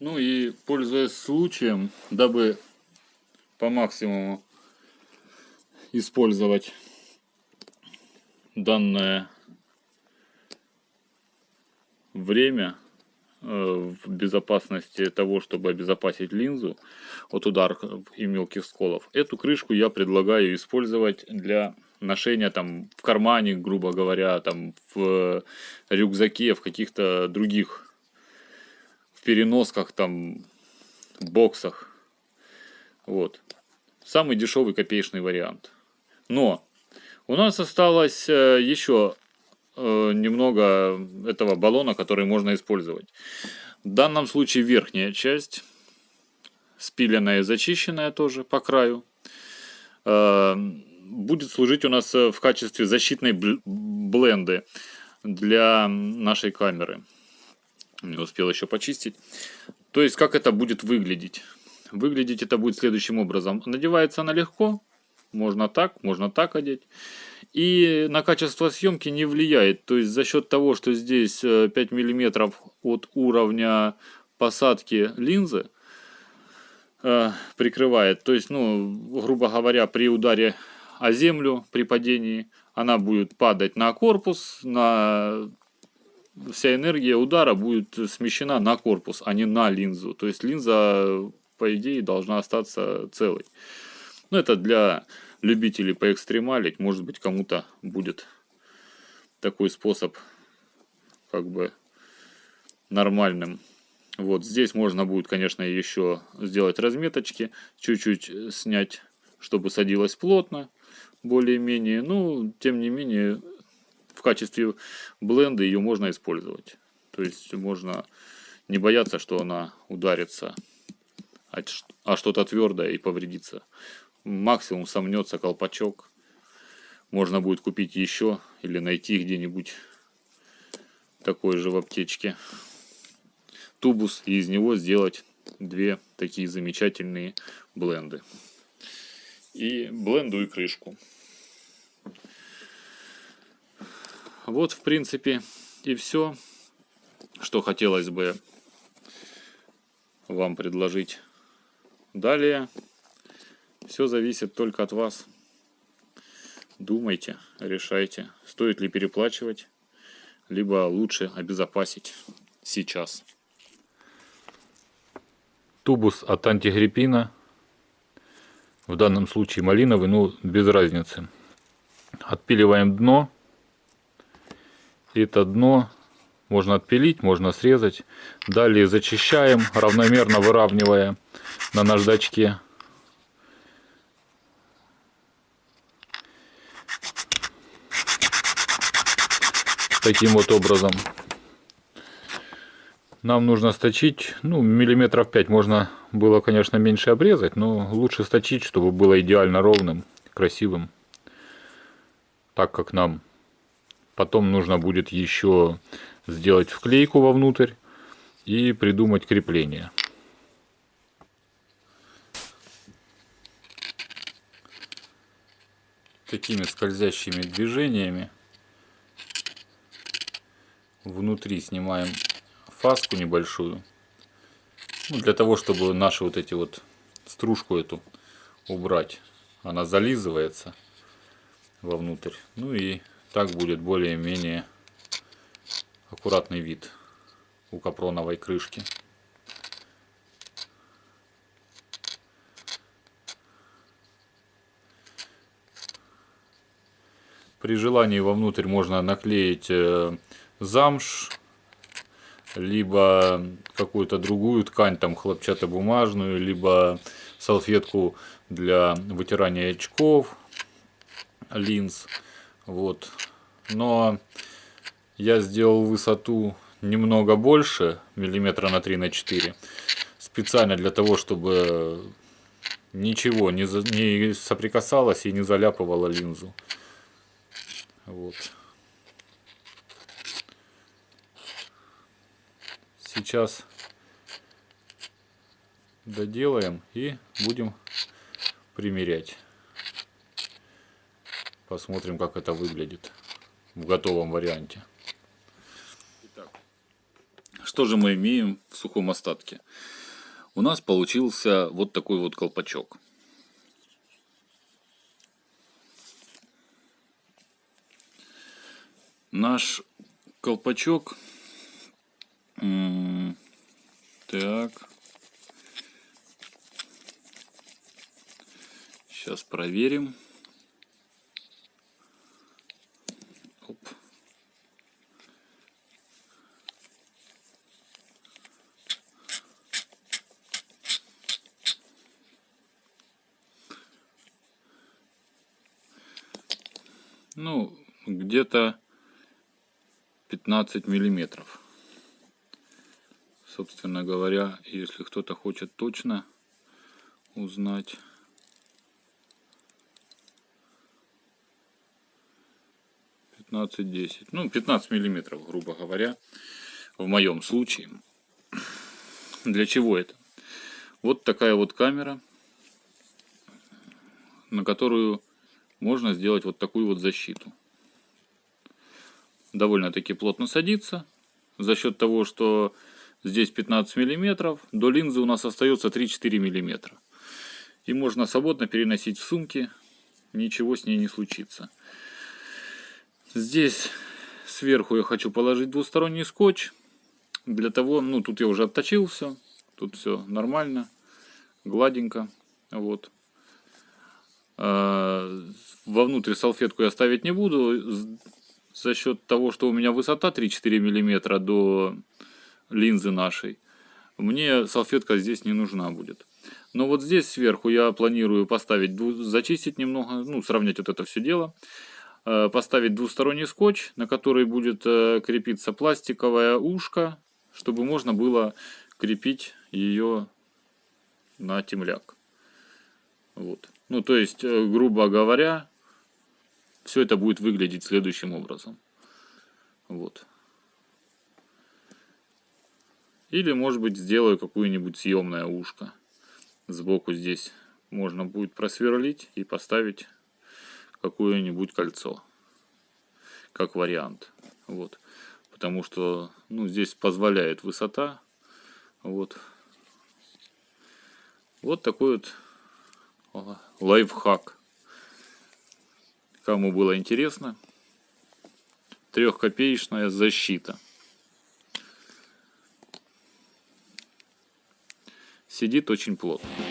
Ну и пользуясь случаем, дабы по максимуму использовать данное время э, в безопасности того, чтобы обезопасить линзу от ударов и мелких сколов. Эту крышку я предлагаю использовать для ношения там в кармане, грубо говоря, там в рюкзаке, в каких-то других переносках, там боксах. Вот. Самый дешевый копеечный вариант. Но у нас осталось э, еще э, немного этого баллона, который можно использовать. В данном случае верхняя часть, спиленная и зачищенная тоже по краю, э, будет служить у нас в качестве защитной бленды для нашей камеры. Не успел еще почистить. То есть, как это будет выглядеть? Выглядеть это будет следующим образом. Надевается она легко, можно так, можно так одеть. И на качество съемки не влияет. То есть за счет того, что здесь 5 э, мм от уровня посадки линзы э, прикрывает. То есть, ну, грубо говоря, при ударе о землю, при падении, она будет падать на корпус, на вся энергия удара будет смещена на корпус, а не на линзу. То есть линза, по идее, должна остаться целой. Ну, это для любителей поэкстремалить. Может быть, кому-то будет такой способ как бы нормальным. Вот здесь можно будет, конечно, еще сделать разметочки, чуть-чуть снять, чтобы садилось плотно, более-менее. Ну, тем не менее, в качестве бленда ее можно использовать. То есть можно не бояться, что она ударится а что-то твердое и повредится максимум сомнется колпачок. Можно будет купить еще или найти где-нибудь такой же в аптечке тубус и из него сделать две такие замечательные бленды. И бленду и крышку. Вот в принципе и все, что хотелось бы вам предложить. Далее все зависит только от вас. Думайте, решайте, стоит ли переплачивать, либо лучше обезопасить сейчас. Тубус от антигриппина, в данном случае малиновый, ну без разницы. Отпиливаем дно. Это дно можно отпилить, можно срезать. Далее зачищаем, равномерно выравнивая на наждачке таким вот образом. Нам нужно сточить, ну, миллиметров 5 можно было, конечно, меньше обрезать, но лучше сточить, чтобы было идеально ровным, красивым. Так как нам потом нужно будет еще сделать вклейку вовнутрь и придумать крепление. Такими скользящими движениями внутри снимаем фаску небольшую. Ну, для того, чтобы наши вот эти вот стружку эту убрать. Она зализывается вовнутрь. Ну и так будет более-менее аккуратный вид у капроновой крышки. При желании вовнутрь можно наклеить э, замш, либо какую-то другую ткань, там хлопчатобумажную, либо салфетку для вытирания очков, линз. Вот. Но я сделал высоту немного больше, миллиметра на 3 на 4, специально для того, чтобы ничего не, не соприкасалось и не заляпывало линзу. Вот. сейчас доделаем и будем примерять. Посмотрим, как это выглядит в готовом варианте. Что же мы имеем в сухом остатке? У нас получился вот такой вот колпачок. Наш колпачок так сейчас проверим ну где-то 15 миллиметров. Собственно говоря если кто-то хочет точно узнать 15-10 ну 15 миллиметров грубо говоря в моем случае. Для чего это? Вот такая вот камера на которую можно сделать вот такую вот защиту довольно-таки плотно садится. За счет того, что здесь 15 миллиметров, до линзы у нас остается 3-4 миллиметра. И можно свободно переносить в сумки, ничего с ней не случится. Здесь сверху я хочу положить двусторонний скотч. Для того, ну тут я уже отточил все, тут все нормально, гладенько. Вот. А, вовнутрь салфетку я ставить не буду за счет того, что у меня высота 3-4 мм до линзы нашей, мне салфетка здесь не нужна будет. Но вот здесь сверху я планирую поставить, зачистить немного, ну, сравнять вот это все дело. Э, поставить двусторонний скотч, на который будет э, крепиться пластиковое ушко, чтобы можно было крепить ее на темляк. Вот. Ну, то есть, э, грубо говоря, все это будет выглядеть следующим образом. Вот. Или, может быть, сделаю какое-нибудь съемное ушко. Сбоку здесь можно будет просверлить и поставить какое-нибудь кольцо. Как вариант. Вот. Потому что ну, здесь позволяет высота. Вот. Вот такой вот лайфхак. Кому было интересно, трехкопеечная защита. Сидит очень плотно.